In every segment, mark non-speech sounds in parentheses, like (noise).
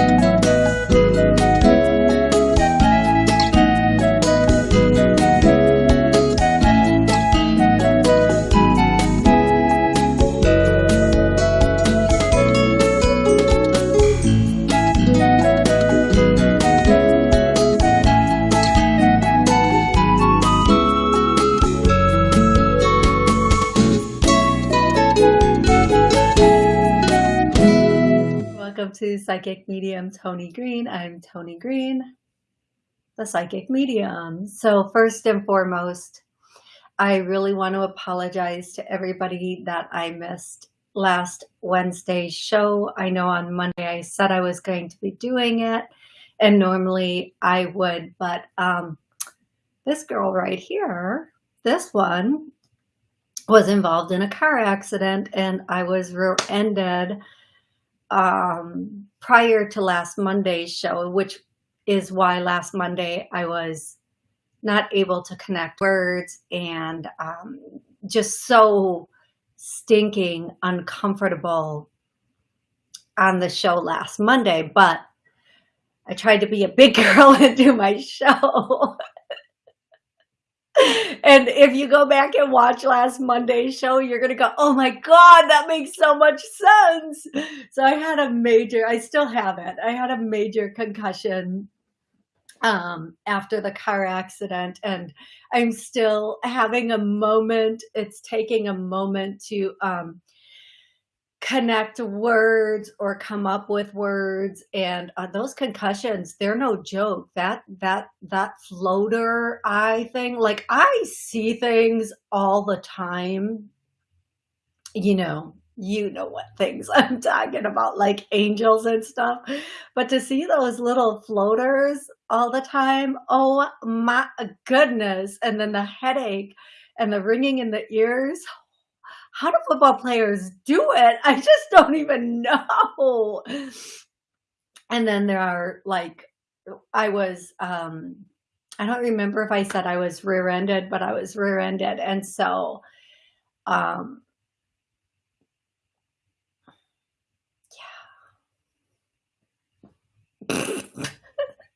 Welcome to Psychic Medium Tony Green. I'm Tony Green, the Psychic Medium. So first and foremost, I really want to apologize to everybody that I missed last Wednesday's show. I know on Monday I said I was going to be doing it and normally I would, but um, this girl right here, this one was involved in a car accident and I was rear-ended um, prior to last Monday's show, which is why last Monday I was not able to connect words and um, just so stinking uncomfortable on the show last Monday. But I tried to be a big (laughs) girl and do my show. And if you go back and watch last Monday's show, you're going to go, oh my God, that makes so much sense. So I had a major, I still have it. I had a major concussion um, after the car accident and I'm still having a moment. It's taking a moment to, um, connect words or come up with words and uh, those concussions they're no joke. That that that floater eye thing like i see things all the time. You know you know what things (laughs) i'm talking about like angels and stuff. But to see those little floaters all the time oh my goodness. And then the headache and the ringing in the ears how do football players do it? I just don't even know. And then there are like, I was, um, I don't remember if I said I was rear-ended, but I was rear-ended. And so, um, yeah.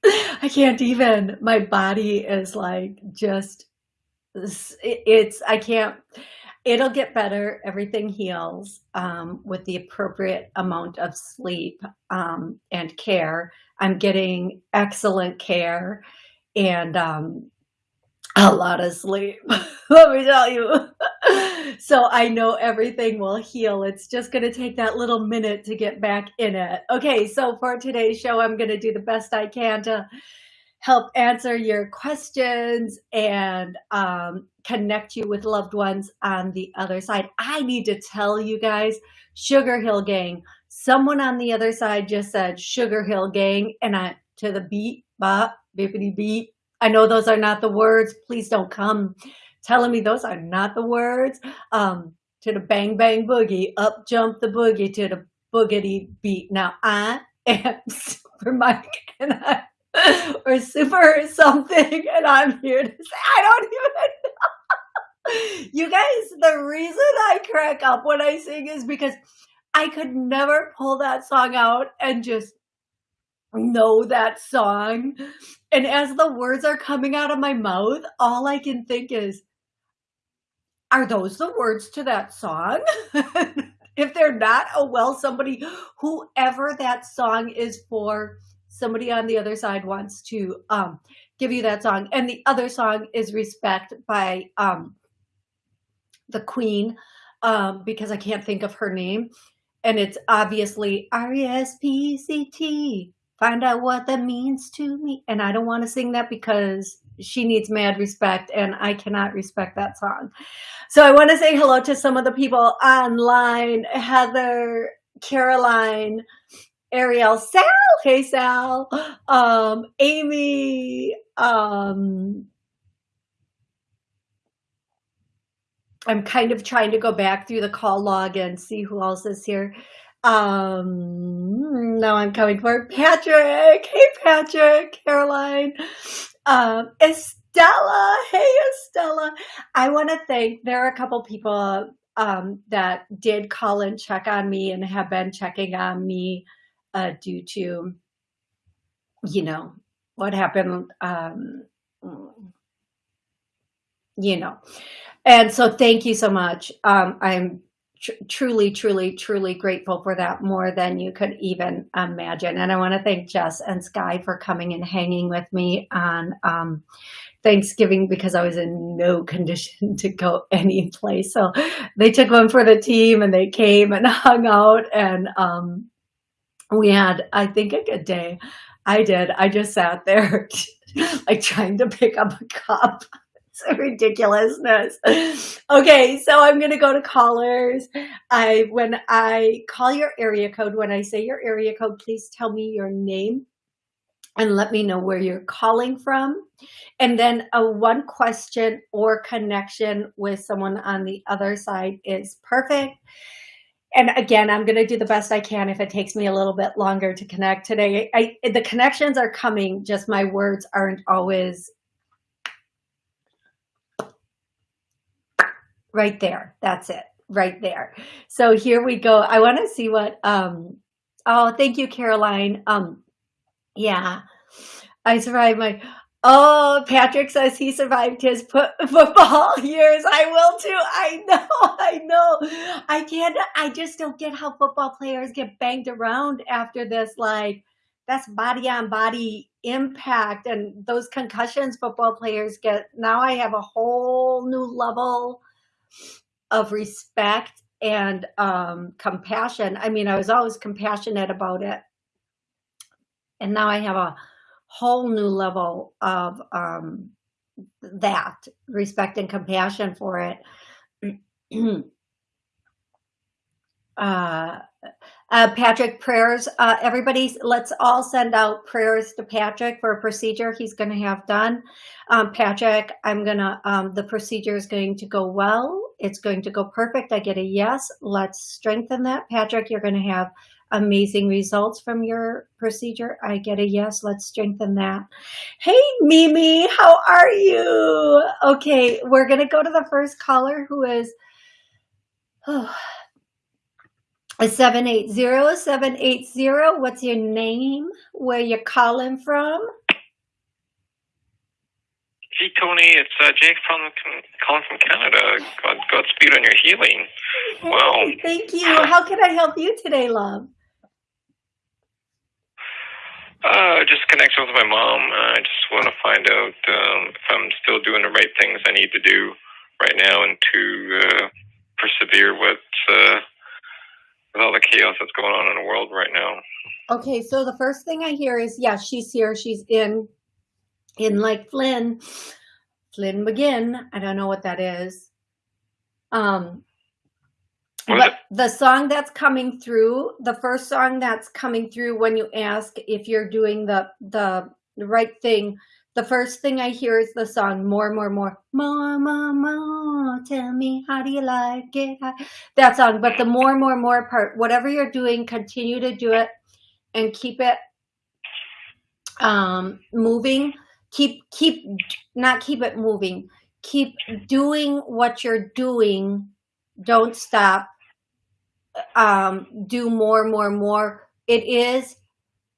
(laughs) I can't even, my body is like just, it's, I can't, it'll get better. Everything heals um, with the appropriate amount of sleep um, and care. I'm getting excellent care and um, a lot of sleep. (laughs) Let me tell you. (laughs) so I know everything will heal. It's just going to take that little minute to get back in it. Okay, so for today's show, I'm going to do the best I can to help answer your questions and um, connect you with loved ones on the other side. I need to tell you guys, Sugar Hill Gang, someone on the other side just said Sugar Hill Gang and I to the beat, bop, bippity beat. I know those are not the words. Please don't come telling me those are not the words. Um, to the bang bang boogie, up jump the boogie to the boogity beat. Now I am (laughs) Super Mike and I (laughs) or super or something. And I'm here to say, I don't even. (laughs) You guys, the reason I crack up when I sing is because I could never pull that song out and just know that song. And as the words are coming out of my mouth, all I can think is, are those the words to that song? (laughs) if they're not, oh well, somebody, whoever that song is for, somebody on the other side wants to um, give you that song. And the other song is Respect by um, the Queen um, because I can't think of her name. And it's obviously R-E-S-P-C-T. Find out what that means to me. And I don't want to sing that because she needs mad respect and I cannot respect that song. So I want to say hello to some of the people online. Heather, Caroline, Ariel, Sal, hey Sal, um, Amy, um, I'm kind of trying to go back through the call log and see who else is here. Um, now I'm coming for Patrick. Hey, Patrick, Caroline, um, Estella. Hey, Estella. I want to thank, there are a couple people, um, that did call and check on me and have been checking on me uh, due to you know, what happened, um, you know. And so thank you so much. Um, I'm tr truly, truly, truly grateful for that more than you could even imagine. And I want to thank Jess and Sky for coming and hanging with me on um, Thanksgiving because I was in no (laughs) condition to go any place. So they took one for the team and they came and (laughs) hung out and um, we had, I think, a good day. I did. I just sat there (laughs) like trying to pick up a cup. (laughs) It's ridiculousness. Okay, so I'm gonna go to callers. I when I call your area code, when I say your area code, please tell me your name and let me know where you're calling from. And then a one question or connection with someone on the other side is perfect. And again, I'm going to do the best I can if it takes me a little bit longer to connect today. I, the connections are coming, just my words aren't always right there. That's it right there. So here we go. I want to see what, um, oh, thank you, Caroline. Um, yeah, I survived my, oh, Patrick says he survived his (laughs) football years. I will too. I know, (laughs) I know. I can't, I just don't get how football players get banged around after this. Like, that's body on body impact and those concussions football players get. Now I have a whole new level of respect and um, compassion. I mean, I was always compassionate about it. And now I have a whole new level of um, that respect and compassion for it. (clears throat) uh, uh, Patrick, prayers. Uh, everybody, let's all send out prayers to Patrick for a procedure he's going to have done. Um, Patrick, I'm going to, um, the procedure is going to go well. It's going to go perfect. I get a yes. Let's strengthen that. Patrick, you're going to have amazing results from your procedure. I get a yes. Let's strengthen that. Hey, Mimi, how are you? Okay, we're going to go to the first caller who is, oh, a 780-780. What's your name? Where you calling from? Hey, Tony. It's uh, Jake from calling from Canada. God, Godspeed on your healing. Hey, wow. Thank you. How can I help you today, love? Uh, just connection with my mom. I just want to find out um, if I'm still doing the right things I need to do right now and to uh, persevere with uh, with all the chaos that's going on in the world right now. Okay, so the first thing I hear is, yeah, she's here. She's in, in like Flynn, Flynn McGinn. I don't know what that is. Um, but the song that's coming through, the first song that's coming through when you ask if you're doing the, the, right thing, the first thing I hear is the song more, more, more, more, more, more. Tell me, how do you like it? That song. But the more, more, more part, whatever you're doing, continue to do it and keep it um, moving. Keep, keep, not keep it moving. Keep doing what you're doing. Don't stop. Um, do more, more, more. It is,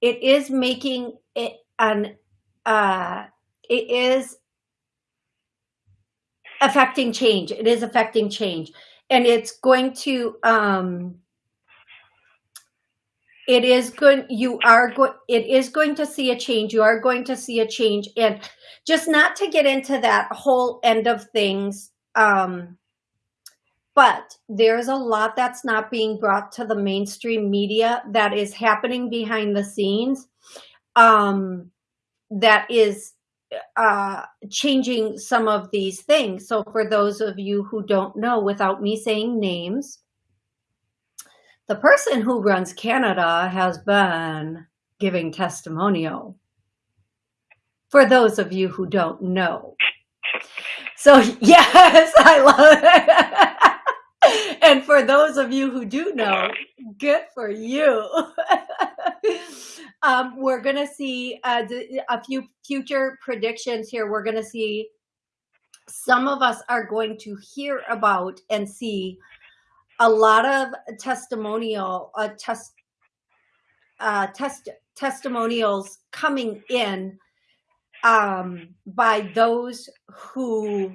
it is making it an uh, it is affecting change. It is affecting change. And it's going to, um, it is good. You are good. It is going to see a change. You are going to see a change. And just not to get into that whole end of things. Um, but there's a lot that's not being brought to the mainstream media that is happening behind the scenes. Um, that is uh, changing some of these things. So for those of you who don't know, without me saying names, the person who runs Canada has been giving testimonial. For those of you who don't know. So (laughs) yes, I love it. And for those of you who do know, good for you. (laughs) um, we're going to see uh, a few future predictions here. We're going to see some of us are going to hear about and see a lot of testimonial uh, test uh, test testimonials coming in um, by those who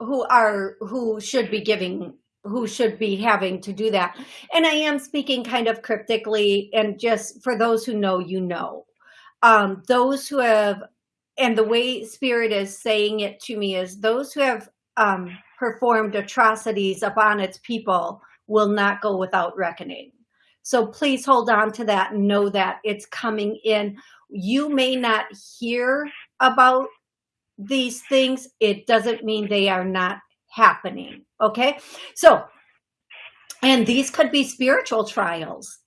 who are who should be giving who should be having to do that. And I am speaking kind of cryptically and just for those who know, you know. Um, those who have, and the way Spirit is saying it to me is those who have um, performed atrocities upon its people will not go without reckoning. So please hold on to that and know that it's coming in. You may not hear about these things. It doesn't mean they are not happening. Okay. So, and these could be spiritual trials.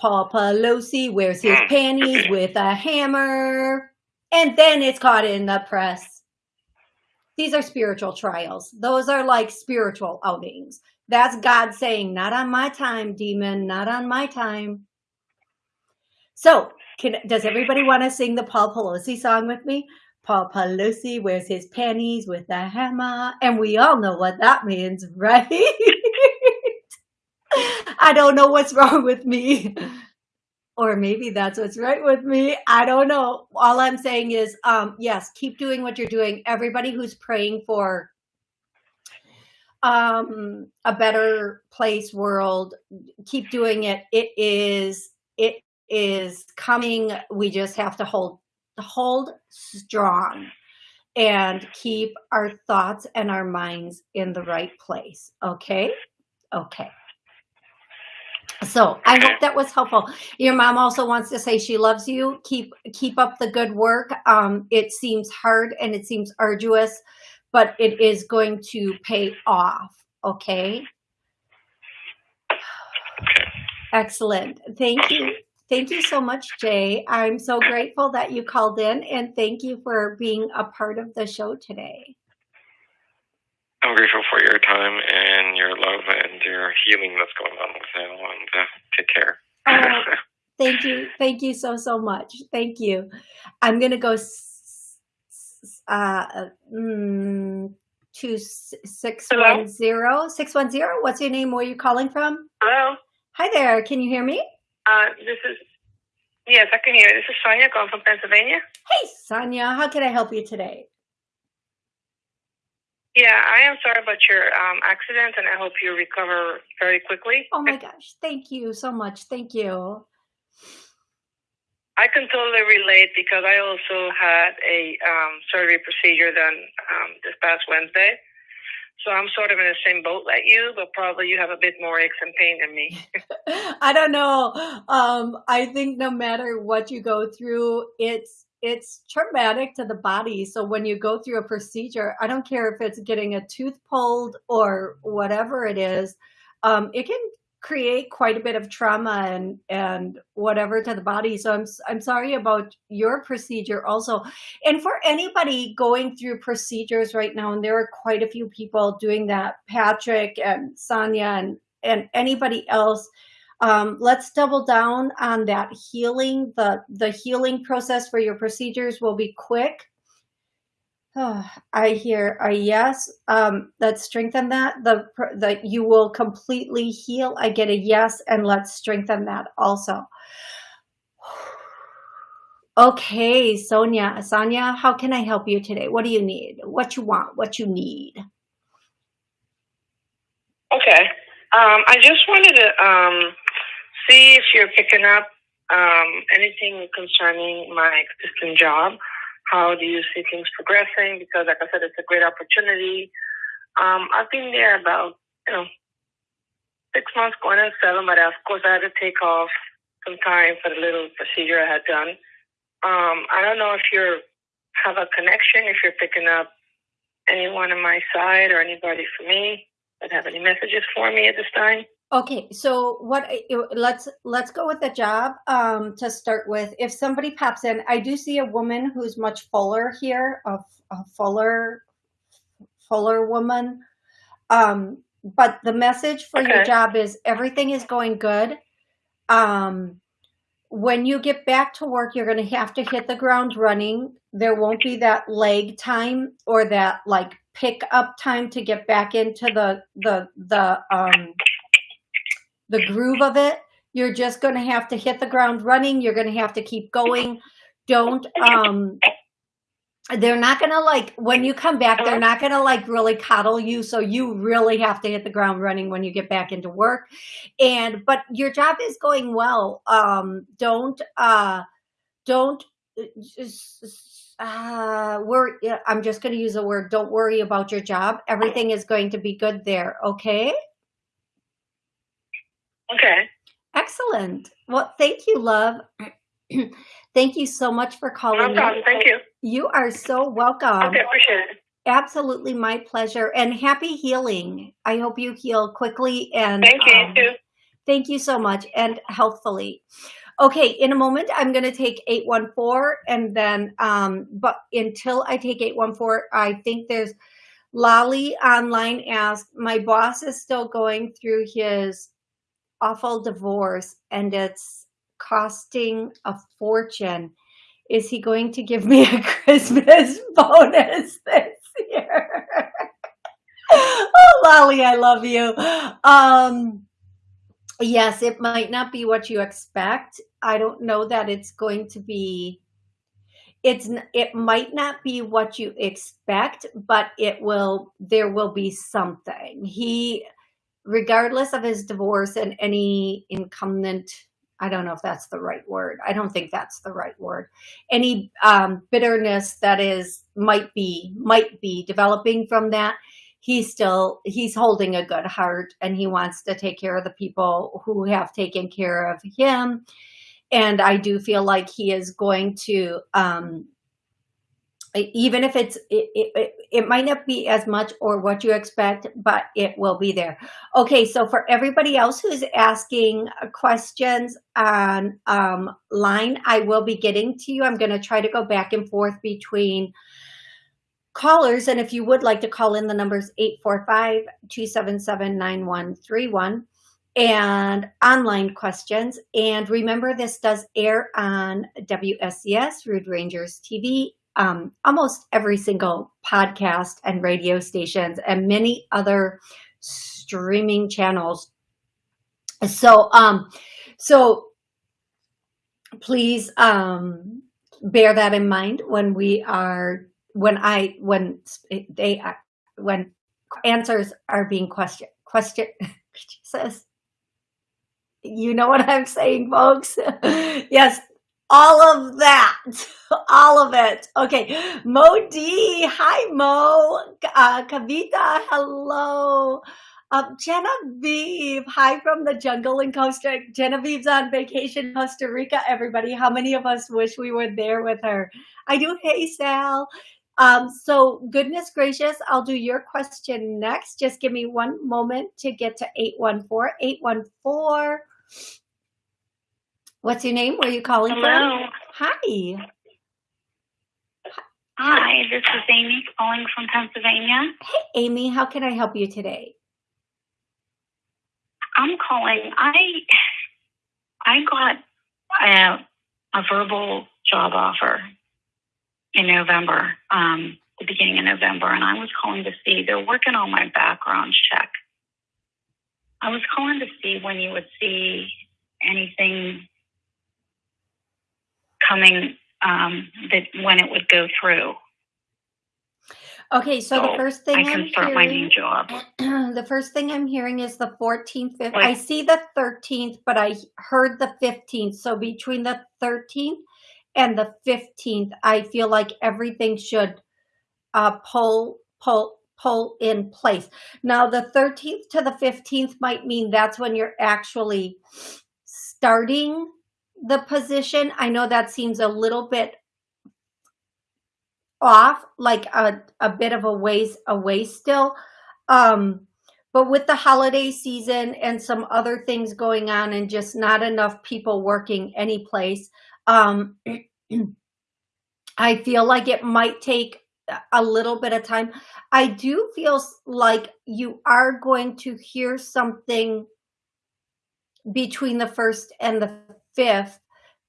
Paul Pelosi wears his hmm. panties with a hammer and then it's caught in the press. These are spiritual trials. Those are like spiritual outings. That's God saying, not on my time, demon, not on my time. So can, does everybody want to sing the Paul Pelosi song with me? Paul Pelosi wears his panties with a hammer. And we all know what that means, (laughs) right? I don't know what's wrong with me. Or maybe that's what's right with me. I don't know. All I'm saying is, um, yes, keep doing what you're doing. Everybody who's praying for um, a better place world, keep doing it. It is, it is coming. We just have to hold hold strong and keep our thoughts and our minds in the right place. Okay? Okay. So I hope that was helpful. Your mom also wants to say she loves you. Keep keep up the good work. Um, it seems hard and it seems arduous, but it is going to pay off. Okay. Excellent. Thank you. Thank you so much, Jay. I'm so grateful that you called in and thank you for being a part of the show today. I'm grateful for your time and your love and your healing that's going on with now and uh, take care. Oh, (laughs) thank you. Thank you so, so much. Thank you. I'm going to go uh, mm, to 610. 610. What's your name? Where are you calling from? Hello. Hi there. Can you hear me? Uh, this is, yes, I can hear you. This is Sonia calling from Pennsylvania. Hey, Sonia, how can I help you today? Yeah, I am sorry about your um, accident, and I hope you recover very quickly. Oh my gosh, thank you so much. Thank you. I can totally relate because I also had a um, surgery procedure done um, this past Wednesday. So I'm sort of in the same boat like you, but probably you have a bit more aches and pain than me. (laughs) I don't know. Um, I think no matter what you go through, it's it's traumatic to the body. So when you go through a procedure, I don't care if it's getting a tooth pulled or whatever it is, um, it can create quite a bit of trauma and and whatever to the body. So i'm i'm sorry about your procedure also. And for anybody going through procedures right now and there are quite a few people doing that patrick and sonia and and anybody else um, let's double down on that. Healing the the healing process for your procedures will be quick Oh, (sighs) I hear a yes. Um, let's strengthen that. The that you will completely heal. I get a yes, and let's strengthen that also. (sighs) Okay, Sonia, Sonia, how can I help you today? What do you need? What you want? What you need? Okay. Um, I just wanted to um, see if you're picking up um, anything concerning my existing job. How do you see things progressing? Because, like I said, it's a great opportunity. Um, I've been there about, you know, six months going on seven, but of course I had to take off some time for the little procedure I had done. Um, I don't know if you have a connection, if you're picking up anyone on my side or anybody for me that have any messages for me at this time. Okay, so what? Let's let's go with the job um, to start with. If somebody pops in, I do see a woman who's much fuller here, a, a fuller, fuller woman. Um, but the message for okay. your job is everything is going good. Um, when you get back to work, you're going to have to hit the ground running. There won't be that leg time or that like pick up time to get back into the the the um the groove of it. You're just going to have to hit the ground running. You're going to have to keep going. Don't, um, they're not going to like, when you come back, they're not going to like really coddle you. So you really have to hit the ground running when you get back into work. And, but your job is going well. Um, don't, uh, don't uh, worry. I'm just going to use a word. Don't worry about your job. Everything is going to be good there. Okay. Okay. Excellent. Well, thank you, love. (clears throat) thank you so much for calling. No problem. Thank you. You are so welcome. Okay, appreciate it. Absolutely my pleasure. And happy healing. I hope you heal quickly and thank you, um, too. Thank you so much and healthfully. Okay, in a moment, I'm going to take 814 and then, um, but until I take 814, I think there's Lolly online asked, my boss is still going through his awful divorce and it's costing a fortune. Is he going to give me a (laughs) Christmas bonus this year? (laughs) oh, Lolly, I love you. Um, yes, it might not be what you expect. I don't know that it's going to be it's it might not be what you expect but it will there will be something he regardless of his divorce and any incumbent I don't know if that's the right word. I don't think that's the right word. Any um, bitterness that is might be might be developing from that. He's still he's holding a good heart and he wants to take care of the people who have taken care of him. And I do feel like he is going to um, even if it's it, it, it, might not be as much or what you expect but it will be there. Okay so for everybody else who's asking questions on um, line i will be getting to you. I'm going to try to go back and forth between callers and if you would like to call in the numbers 845-277-9131 and online questions and remember this does air on WSCS Rude Rangers TV um, almost every single podcast and radio stations and many other streaming channels. So, um, so please, um, bear that in mind when we are, when I, when they, when answers are being questioned, question, (laughs) you know what I'm saying, folks? (laughs) yes, all of that, (laughs) all of it. Okay, Mo D, hi Mo, uh, Kavita, hello. Um, Genevieve, hi from the jungle in Costa. Genevieve's on vacation Costa Rica. Everybody, how many of us wish we were there with her? I do. Hey, Sal. Um, so goodness gracious, I'll do your question next. Just give me one moment to get to 814 814. What's your name? Where are you calling Hello. from? Hi. Hi, this is Amy calling from Pennsylvania. Hey, Amy, how can I help you today? I'm calling. I I got a, a verbal job offer in November, um, the beginning of November, and I was calling to see. They're working on my background check. I was calling to see when you would see anything coming um, that when it would go through. Okay, so, so the first thing I can am start hearing, my new job. (clears throat) the first thing I'm hearing is the 14th. 15th. I see the 13th, but I heard the 15th. So between the 13th and the 15th, I feel like everything should uh, pull, pull, pull in place. Now, the 13th to the 15th might mean that's when you're actually starting the position. I know that seems a little bit off, like a, a bit of a ways away still. Um, but with the holiday season and some other things going on and just not enough people working any place, um, (clears throat) I feel like it might take a little bit of time. I do feel like you are going to hear something between the first and the fifth,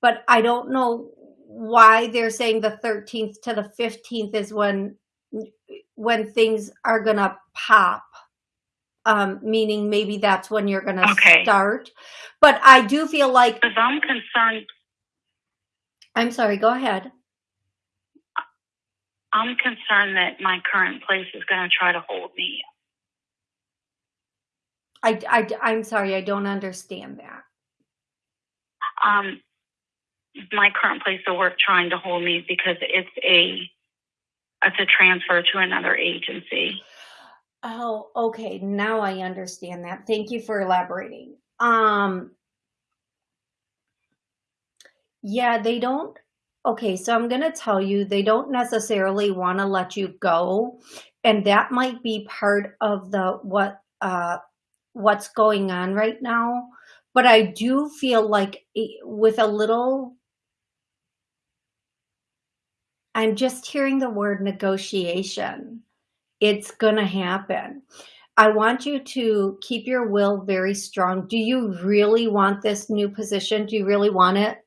but I don't know why they're saying the 13th to the 15th is when when things are gonna pop. um, meaning maybe that's when you're going to Okay. start. But I do feel like, Because I'm concerned. I'm sorry, go ahead. I'm concerned that my current place is going to try to hold me. I, I, I'm sorry, I don't understand that. Um, my current place of work trying to hold me because it's a it's a transfer to another agency. Oh, okay. Now I understand that. Thank you for elaborating. Um, yeah, they don't. Okay, so I'm going to tell you, they don't necessarily want to let you go, and that might be part of the what uh what's going on right now. But I do feel like with a little I'm just hearing the word negotiation. It's going to happen. I want you to keep your will very strong. Do you really want this new position? Do you really want it?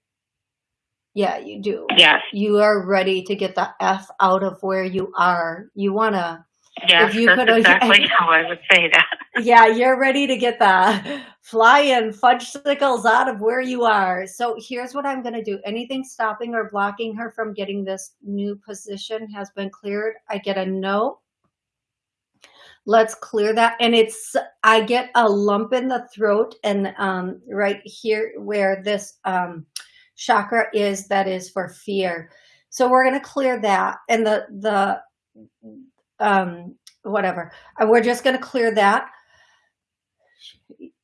Yeah, you do. Yes, You are ready to get the F out of where you are. You want to, yes, you that's could- (laughs) exactly how I would say that. Yeah, you're ready to get the flying fudgesicles out of where you are. So here's what I'm going to do. Anything stopping or blocking her from getting this new position has been cleared. I get a no. Let's clear that. And it's, I get a lump in the throat and um, right here where this um, chakra is, that is for fear. So we're going to clear that. And the, the, um, whatever. We're just going to clear that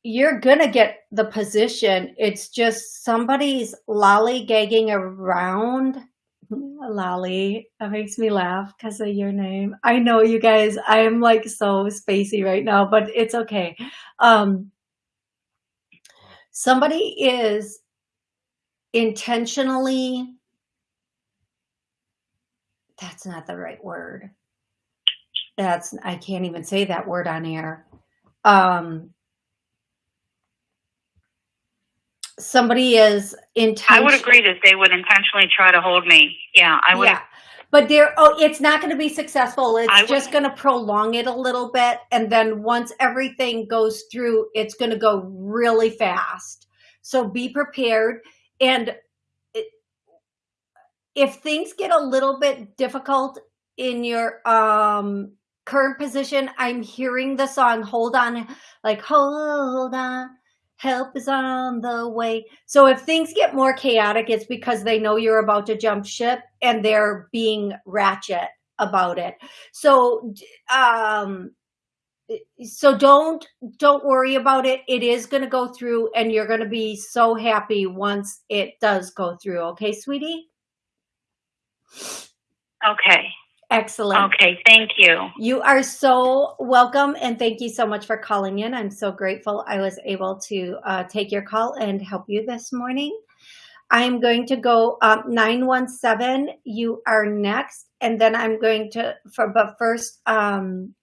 you're gonna get the position. It's just somebody's lollygagging around. Lolly, that makes me laugh because of your name. I know you guys. I am like so spacey right now, but it's okay. Um, somebody is intentionally. That's not the right word. That's I can't even say that word on air. Um, somebody is intention. I would agree that they would intentionally try to hold me. Yeah, I would. Yeah. But there, oh, it's not going to be successful. It's I just going to prolong it a little bit. And then once everything goes through, it's going to go really fast. So be prepared. And it, if things get a little bit difficult in your um, current position, I'm hearing the song, hold on, like, hold on, help is on the way. So if things get more chaotic, it's because they know you're about to jump ship and they're being ratchet about it. So, um, so don't don't worry about it. It is going to go through, and you're going to be so happy once it does go through. Okay, sweetie. Okay. Excellent. Okay. Thank you. You are so welcome, and thank you so much for calling in. I'm so grateful I was able to uh, take your call and help you this morning. I'm going to go um, 917. You are next, and then I'm going to, for but first, um,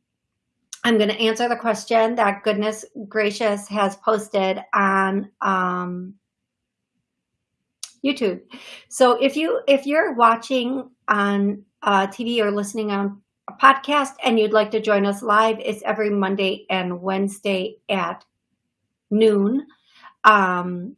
I'm going to answer the question that Goodness Gracious has posted on um, YouTube. So if you if you're watching on uh, TV or listening on a podcast and you'd like to join us live, it's every Monday and Wednesday at noon. Um,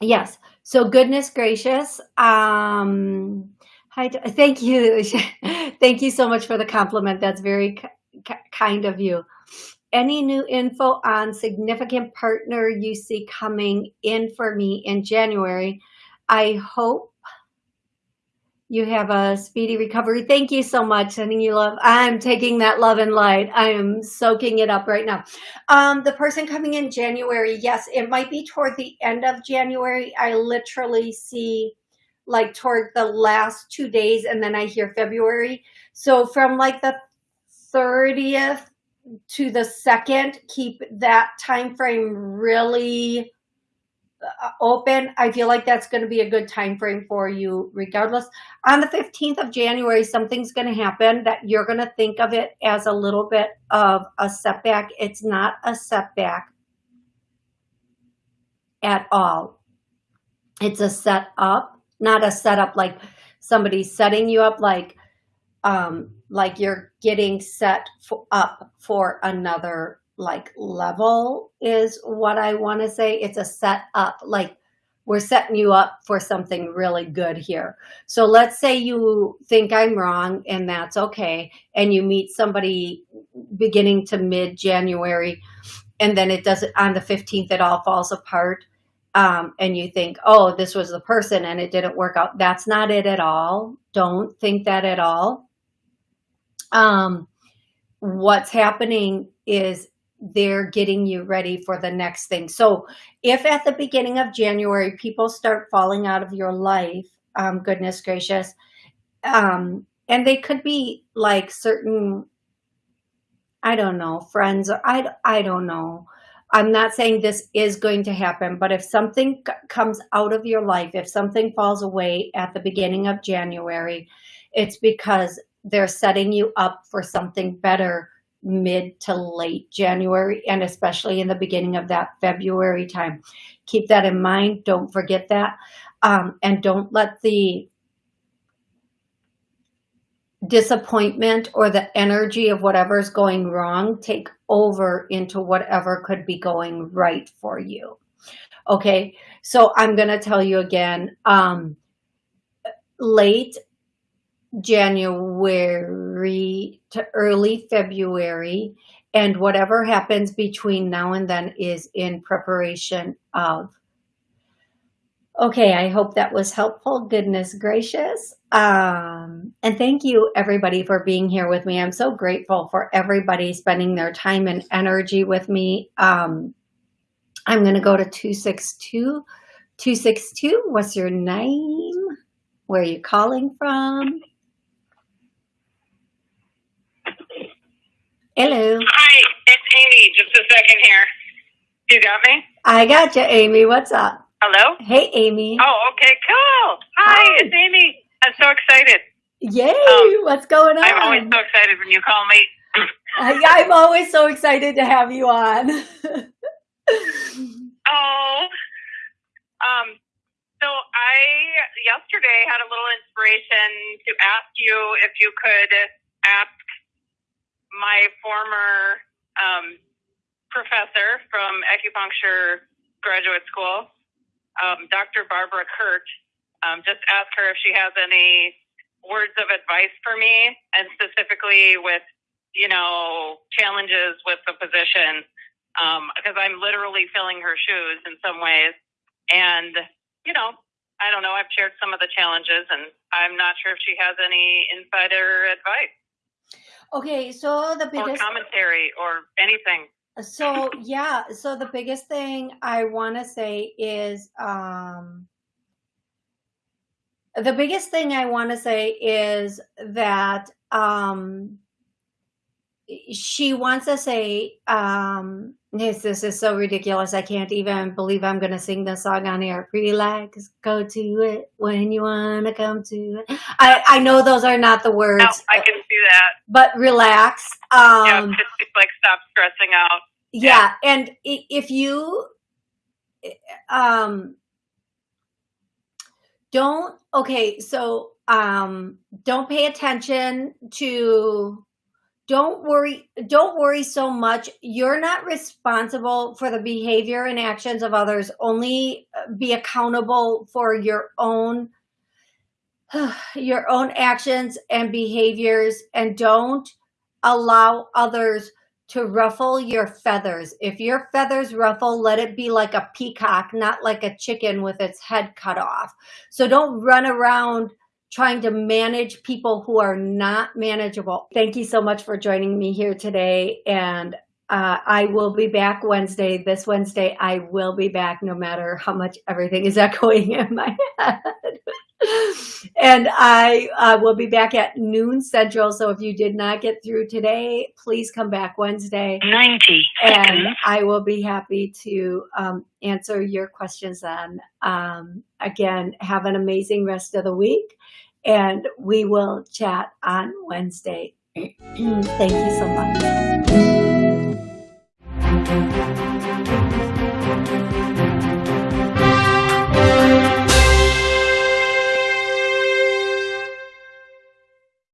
yes. So goodness gracious. Um, hi, thank you. (laughs) thank you so much for the compliment. That's very ki- ki- kind of you. Any new info on significant partner you see coming in for me in January? I hope you have a speedy recovery. Thank you so much. Sending you love. I'm taking that love and light. I am soaking it up right now. Um, the person coming in January, yes, it might be toward the end of January. I literally see like toward the last two days and then I hear February. So from like the 30th to the 2nd, keep that time frame really open. I feel like that's going to be a good time frame for you regardless. On the 15th of January, something's going to happen that you're going to think of it as a little bit of a setback. It's not a setback at all. It's a set up, not a setup like somebody's setting you up like um like you're getting set up for another like level is what I want to say. It's a set up, like we're setting you up for something really good here. So let's say you think I'm wrong and that's okay. And you meet somebody beginning to mid January and then it does on the 15th, it all falls apart. Um, and you think, oh, this was the person and it didn't work out. That's not it at all. Don't think that at all. Um, what's happening is they're getting you ready for the next thing. So if at the beginning of January, people start falling out of your life, um, goodness gracious, um, and they could be like certain, I don't know, friends, or I, I don't know. I'm not saying this is going to happen, but if something comes out of your life, if something falls away at the beginning of January, it's because they're setting you up for something better mid to late January and especially in the beginning of that February time. Keep that in mind. Don't forget that. Um, and don't let the disappointment or the energy of whatever's going wrong take over into whatever could be going right for you. Okay, so I'm going to tell you again, um, late January to early February. And whatever happens between now and then is in preparation of. Okay, I hope that was helpful. Goodness gracious. Um, and thank you everybody for being here with me. I'm so grateful for everybody spending their time and energy with me. Um, I'm going to go to 262. 262, what's your name? Where are you calling from? Hello. Hi, it's Amy. Just a second here. You got me? I got you, Amy. What's up? Hello? Hey, Amy. Oh, okay, cool. Hi, Hi. it's Amy. I'm so excited. Yay! Um, What's going on? I'm always so excited when you call me. uh, I'm always so excited to have you on. (laughs) oh, um, so I yesterday had a little inspiration to ask you if you could ask my former um, professor from acupuncture graduate school, um, Dr. Barbara Kurt, um, just ask her if she has any words of advice for me, and specifically with, you know, challenges with the position, because um, I'm literally filling her shoes in some ways. And, you know, I don't know, I've shared some of the challenges, and I'm not sure if she has any insider advice. Okay, so the biggest or commentary or anything. So yeah, so the biggest thing I want to say is um the biggest thing I want to say is that um she wants to say um Yes, this is so ridiculous. I can't even believe I'm going to sing this song on air. Relax, go to it when you want to come to it. I, I know those are not the words. No, I can see that. But relax. Um, yeah, just like stop stressing out. Yeah, yeah. and if you um don't okay, so um don't pay attention to don't worry don't worry so much. You're not responsible for the behavior and actions of others. Only uh, be accountable for your own (sighs) your own actions and behaviors and don't allow others to ruffle your feathers. If your feathers ruffle let it be like a peacock not like a chicken with its head cut off. So don't run around trying to manage people who are not manageable. Thank you so much for joining me here today. And uh, I will be back Wednesday. This Wednesday, I will be back no matter how much everything is (laughs) echoing in my head. and I uh, will be back at noon central. So if you did not get through today, please come back Wednesday. 90 And I will be happy to um, answer your questions then. Um, again, have an amazing rest of the week and we will chat on Wednesday. (clears throat) Thank you so much.